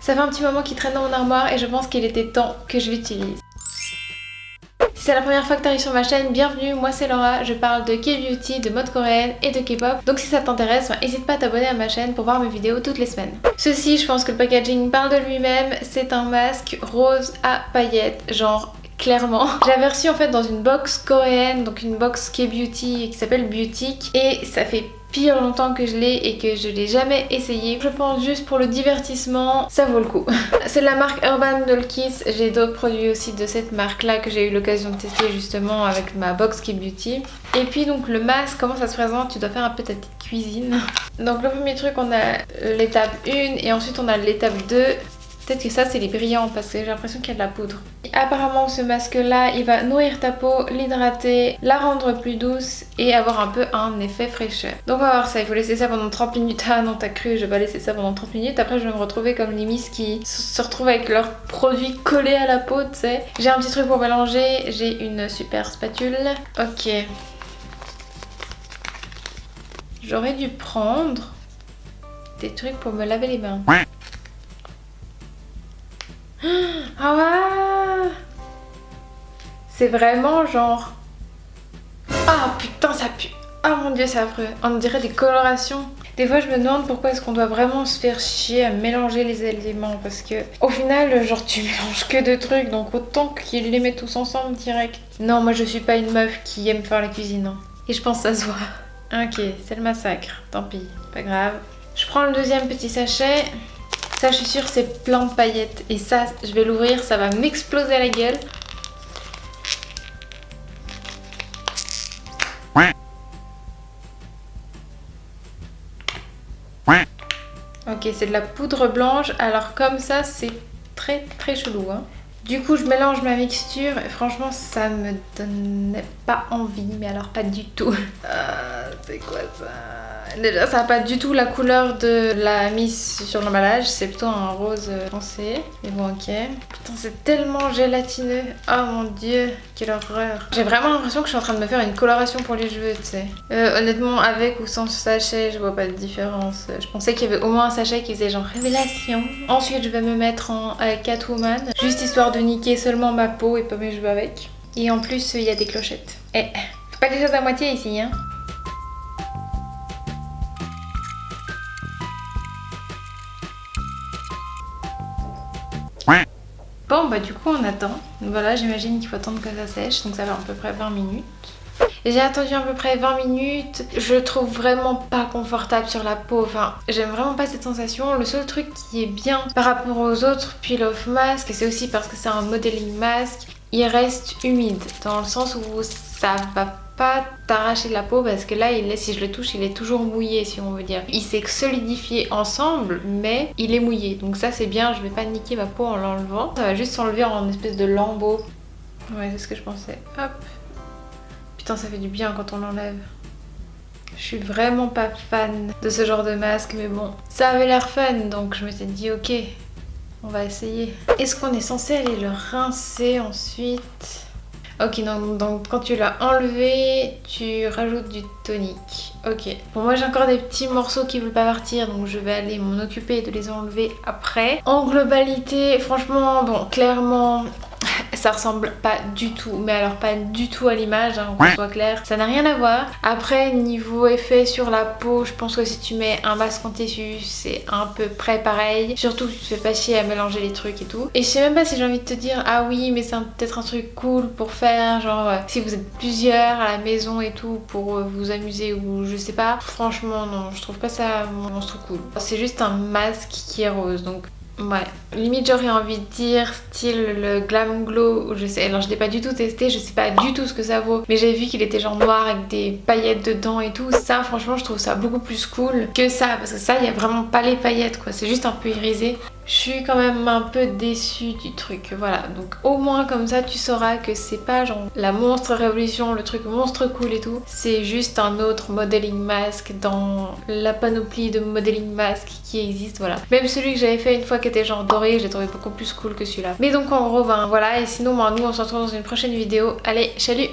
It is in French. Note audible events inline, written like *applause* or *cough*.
Ça fait un petit moment qu'il traîne dans mon armoire et je pense qu'il était temps que je l'utilise. Si c'est la première fois que tu arrives sur ma chaîne, bienvenue, moi c'est Laura, je parle de K-beauty, de mode coréenne et de K-pop. Donc si ça t'intéresse, n'hésite pas à t'abonner à ma chaîne pour voir mes vidéos toutes les semaines. Ceci, je pense que le packaging parle de lui-même, c'est un masque rose à paillettes, genre clairement. *laughs* Je l'avais reçu en fait dans une box coréenne, donc une box K-beauty qui s'appelle Beautique et ça fait longtemps que je l'ai et que je l'ai jamais essayé. Je pense juste pour le divertissement, ça vaut le coup. *laughs* C'est la marque Urban Kiss. J'ai d'autres produits aussi de cette marque là que j'ai eu l'occasion de tester justement avec ma box K-beauty. Et puis donc le masque, comment ça se présente? Tu dois faire un peu ta petite cuisine. Donc le premier truc, on a l'étape 1 et ensuite on a l'étape 2. Peut-être que ça c'est les brillants parce que j'ai l'impression qu'il y a de la poudre. apparemment ce masque là il va nourrir ta peau, l'hydrater, la rendre plus douce et avoir un peu un effet fraîcheur. Donc on va voir ça, il faut laisser ça pendant 30 minutes. Ah non t'as cru, je vais laisser ça pendant 30 minutes. Après je vais me retrouver comme les miss qui se retrouvent avec leurs produits collés à la peau tu sais. J'ai un petit truc pour mélanger, j'ai une super spatule. Ok. J'aurais dû prendre des trucs pour me laver les mains. Ah ouais C'est vraiment genre... Ah putain ça pue Ah mon dieu c'est affreux On dirait des colorations des fois je me demande pourquoi est-ce qu'on doit vraiment se faire chier à mélanger les éléments parce que au final genre tu *laughs* mélanges que deux trucs donc autant qu'ils les mettent tous ensemble direct. Non moi je suis pas une meuf qui aime faire la cuisine hein. et je pense que ça se voit. Ok c'est le massacre, tant pis, pas grave. Je prends le deuxième petit sachet. Ça, je suis sûre, c'est plein de paillettes. Et ça, je vais l'ouvrir, ça va m'exploser la gueule. Ok, c'est de la poudre blanche. Alors comme ça, c'est très très chelou. Hein. Du coup, je mélange ma mixture franchement, ça me donnait pas envie. Mais alors pas du tout. Ah, *laughs* c'est quoi ça? Déjà, ça n'a pas du tout la couleur de la mise sur l'emballage. C'est plutôt un rose foncé. Mais bon, ok. Putain, c'est tellement gélatineux. Oh mon dieu, quelle horreur. J'ai vraiment l'impression que je suis en train de me faire une coloration pour les cheveux, tu sais. Euh, honnêtement, avec ou sans sachet, je vois pas de différence. Je pensais qu'il y avait au moins un sachet qui faisait genre révélation. Ensuite, je vais me mettre en euh, Catwoman. Juste histoire de niquer seulement ma peau et pas mes cheveux avec. Et en plus, il y a des clochettes. Eh, faut pas des choses à moitié ici, hein. Bon bah du coup on attend. Voilà j'imagine qu'il faut attendre que ça sèche donc ça va à peu près 20 minutes. J'ai attendu à peu près 20 minutes, je le trouve vraiment pas confortable sur la peau, enfin j'aime vraiment pas cette sensation. Le seul truc qui est bien par rapport aux autres peel off masques, et c'est aussi parce que c'est un modeling masque, il reste humide dans le sens où ça va pas t'arracher la peau parce que là si je le touche il est toujours mouillé si on veut dire. Il s'est solidifié ensemble mais il est mouillé donc ça c'est bien, je vais pas niquer ma peau en l'enlevant. Ça va juste s'enlever en espèce de lambeau. Ouais c'est ce que je pensais. Hop. Putain ça fait du bien quand on l'enlève. Je suis vraiment pas fan de ce genre de masque mais bon ça avait l'air fun donc je m'étais dit ok on va essayer. Est-ce qu'on est censé aller le rincer ensuite? Ok, donc, quand tu l'as enlevé, tu rajoutes du tonique. Ok. Bon, moi j'ai encore des petits morceaux qui veulent pas partir, donc je vais aller m'en occuper de les enlever après. En globalité, franchement, bon, clairement, ça ressemble pas du tout, mais alors pas du tout à l'image, hein, qu'on soit clair. Ça n'a rien à voir. Après, niveau effet sur la peau, je pense que si tu mets un masque en tissu, c'est un peu près pareil. Surtout, tu te fais pas chier à mélanger les trucs et tout. Et je sais même pas si j'ai envie de te dire, ah oui, mais c'est peut-être un truc cool pour faire, genre euh, si vous êtes plusieurs à la maison et tout, pour euh, vous amuser ou je sais pas. Franchement, non, je trouve pas ça monstre cool. C'est juste un masque qui est rose, donc Ouais, limite j'aurais envie de dire style le Glam Glow, je sais, alors je l'ai pas du tout testé, je sais pas du tout ce que ça vaut, mais j'ai vu qu'il était genre noir avec des paillettes dedans et tout, ça franchement je trouve ça beaucoup plus cool que ça, parce que ça il y a vraiment pas les paillettes quoi, c'est juste un peu irisé. Je suis quand même un peu déçue du truc, voilà. Donc au moins comme ça tu sauras que c'est pas genre la monstre révolution, le truc monstre cool et tout. C'est juste un autre modeling mask dans la panoplie de modeling mask qui existe, voilà. Même celui que j'avais fait une fois qui était genre doré, j'ai trouvé beaucoup plus cool que celui-là. Mais donc en gros, ben voilà. Et sinon, ben, nous on se retrouve dans une prochaine vidéo. Allez, salut